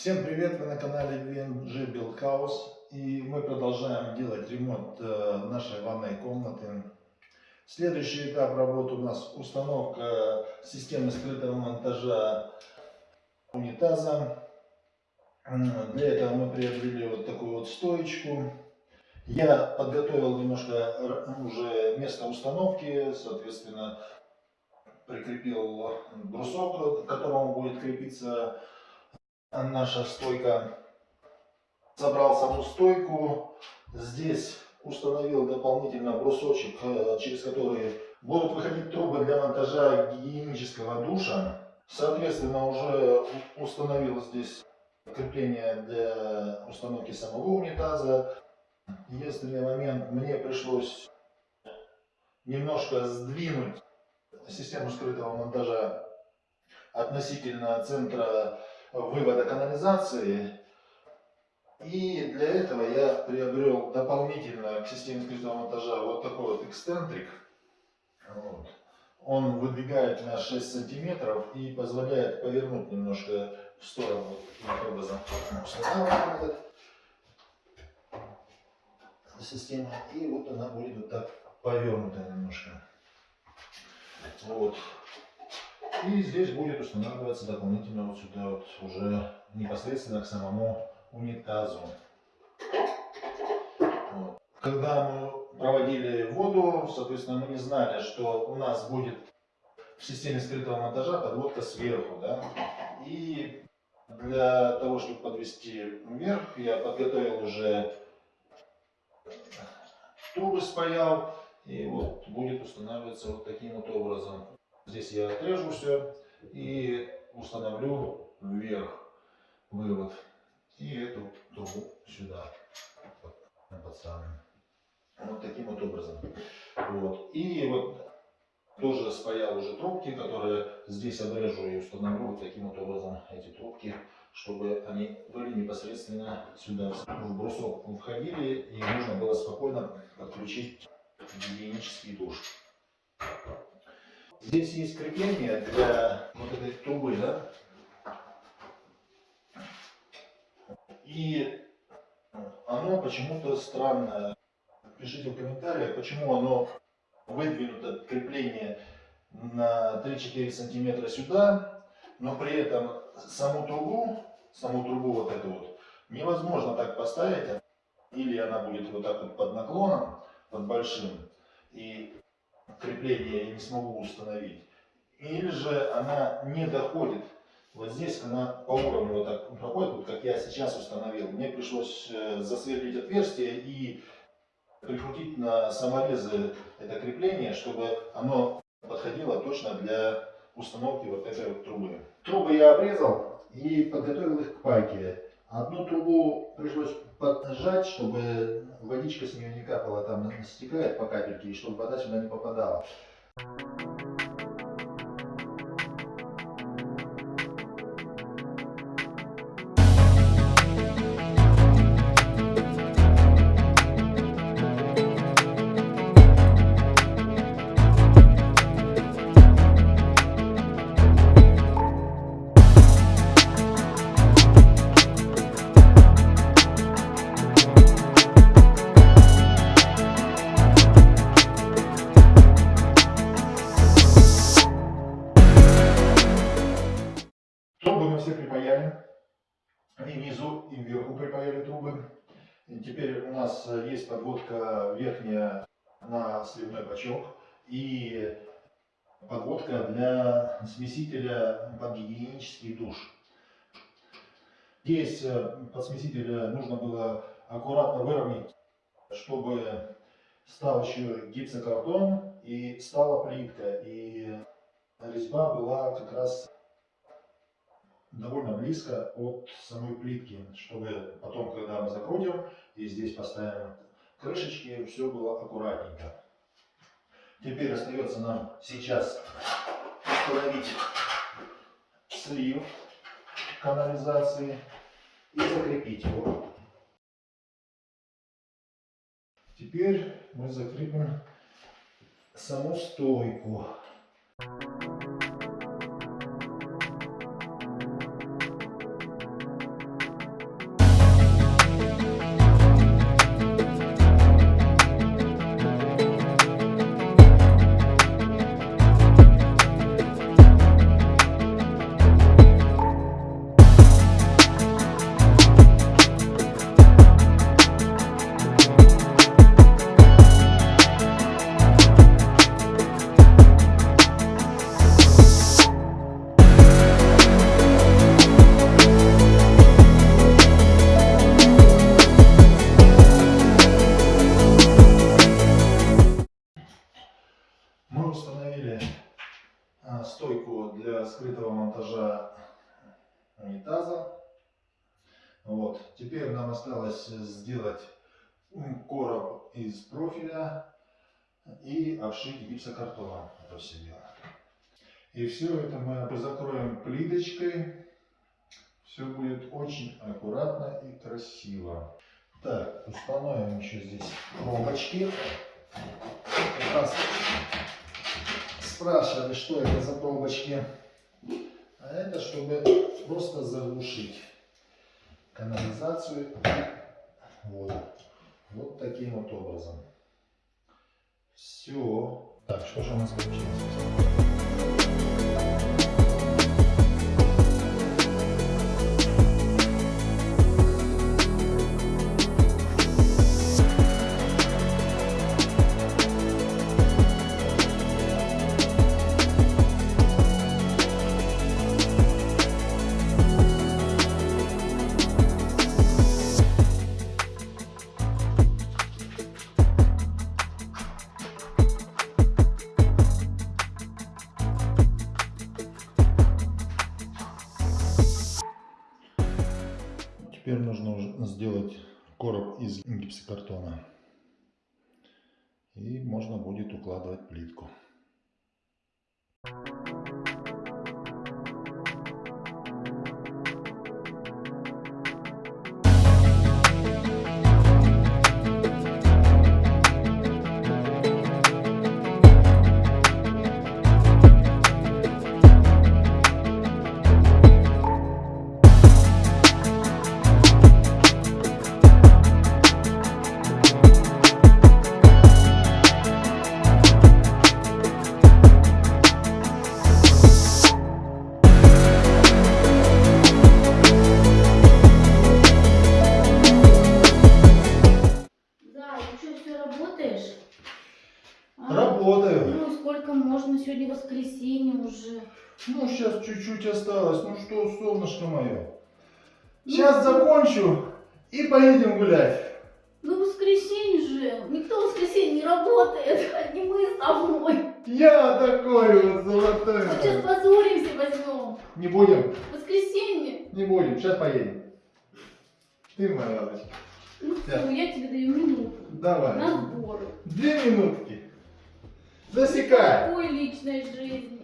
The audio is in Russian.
Всем привет! Вы на канале VNG Build House и мы продолжаем делать ремонт э, нашей ванной комнаты. Следующий этап работы у нас установка системы скрытого монтажа унитаза. Для этого мы приобрели вот такую вот стоечку. Я подготовил немножко уже место установки, соответственно, прикрепил брусок, к которому будет крепиться наша стойка. Собрал саму стойку. Здесь установил дополнительно брусочек, э, через который будут выходить трубы для монтажа гигиенического душа. Соответственно, уже установил здесь крепление для установки самого унитаза. Единственный момент, мне пришлось немножко сдвинуть систему скрытого монтажа относительно центра вывода канализации. И для этого я приобрел дополнительно к системе скрытого монтажа вот такой вот эксцентрик. Вот. Он выдвигает на 6 сантиметров и позволяет повернуть немножко в сторону. Таким образом устанавливаем эту систему. И вот она будет вот так повернута немножко. Вот. И здесь будет устанавливаться дополнительно вот сюда вот уже непосредственно к самому унитазу. Вот. Когда мы проводили воду, соответственно, мы не знали, что у нас будет в системе скрытого монтажа подводка сверху. Да? И для того, чтобы подвести вверх, я подготовил уже трубы спаял. И вот будет устанавливаться вот таким вот образом. Здесь я отрежу все и установлю вверх вывод. И эту трубу сюда подставим. Вот таким вот образом. Вот. И вот тоже спаял уже трубки, которые здесь обрежу и установлю вот таким вот образом эти трубки, чтобы они были непосредственно сюда в брусок входили и можно было спокойно подключить гигиенический душ. Здесь есть крепление для вот этой трубы, да? И оно почему-то странное. Пишите в комментариях, почему оно выдвинуто крепление на 3-4 сантиметра сюда, но при этом саму трубу, саму трубу вот эту вот, невозможно так поставить, или она будет вот так вот под наклоном, под большим, и крепление я не смогу установить. Или же она не доходит. Вот здесь она по уровню вот так проходит, вот как я сейчас установил. Мне пришлось э, засверлить отверстие и прикрутить на саморезы это крепление, чтобы оно подходило точно для установки вот этой вот трубы. Трубы я обрезал и подготовил их к пайке. Одну трубу пришлось поджать, чтобы водичка с нее не капала, там стекает по капельке, и чтобы вода сюда не попадала. Все припаяли. И внизу, и вверху припаяли трубы. И теперь у нас есть подводка верхняя на сливной бачок и подводка для смесителя под гигиенический душ. Здесь э, под смесителя нужно было аккуратно выровнять, чтобы стал еще гипсокартон и стала плитка. И резьба была как раз довольно близко от самой плитки, чтобы потом, когда мы закрутим и здесь поставим крышечки, все было аккуратненько. Теперь остается нам сейчас установить слив канализации и закрепить его. Теперь мы закрепим саму стойку. установили стойку для скрытого монтажа унитаза. Вот. Теперь нам осталось сделать короб из профиля и обшить гипсокартоном это все дело. И все это мы закроем плиточкой. Все будет очень аккуратно и красиво. Так, установим еще здесь пробочки. Как раз спрашивали, что это за пробочки. А это чтобы просто заглушить канализацию вот, вот таким вот образом. Все. Так, что же у нас получилось? Теперь нужно сделать короб из гипсокартона. И можно будет укладывать плитку. Да, Сегодня воскресенье уже. Ну, сейчас чуть-чуть осталось. Ну что, солнышко мое. Ну, Сейчас закончу и поедем гулять. Ну воскресенье же. Никто в воскресенье не работает. Одни мы с тобой. Я такой вот золотой. Вот сейчас позоримся возьмем. Не будем, Воскресенье. не будем. Сейчас поедем. Ты моя радость. Ну я тебе даю минуту. Давай. На сборы. Две минутки. Засекай. Такой личной жизни.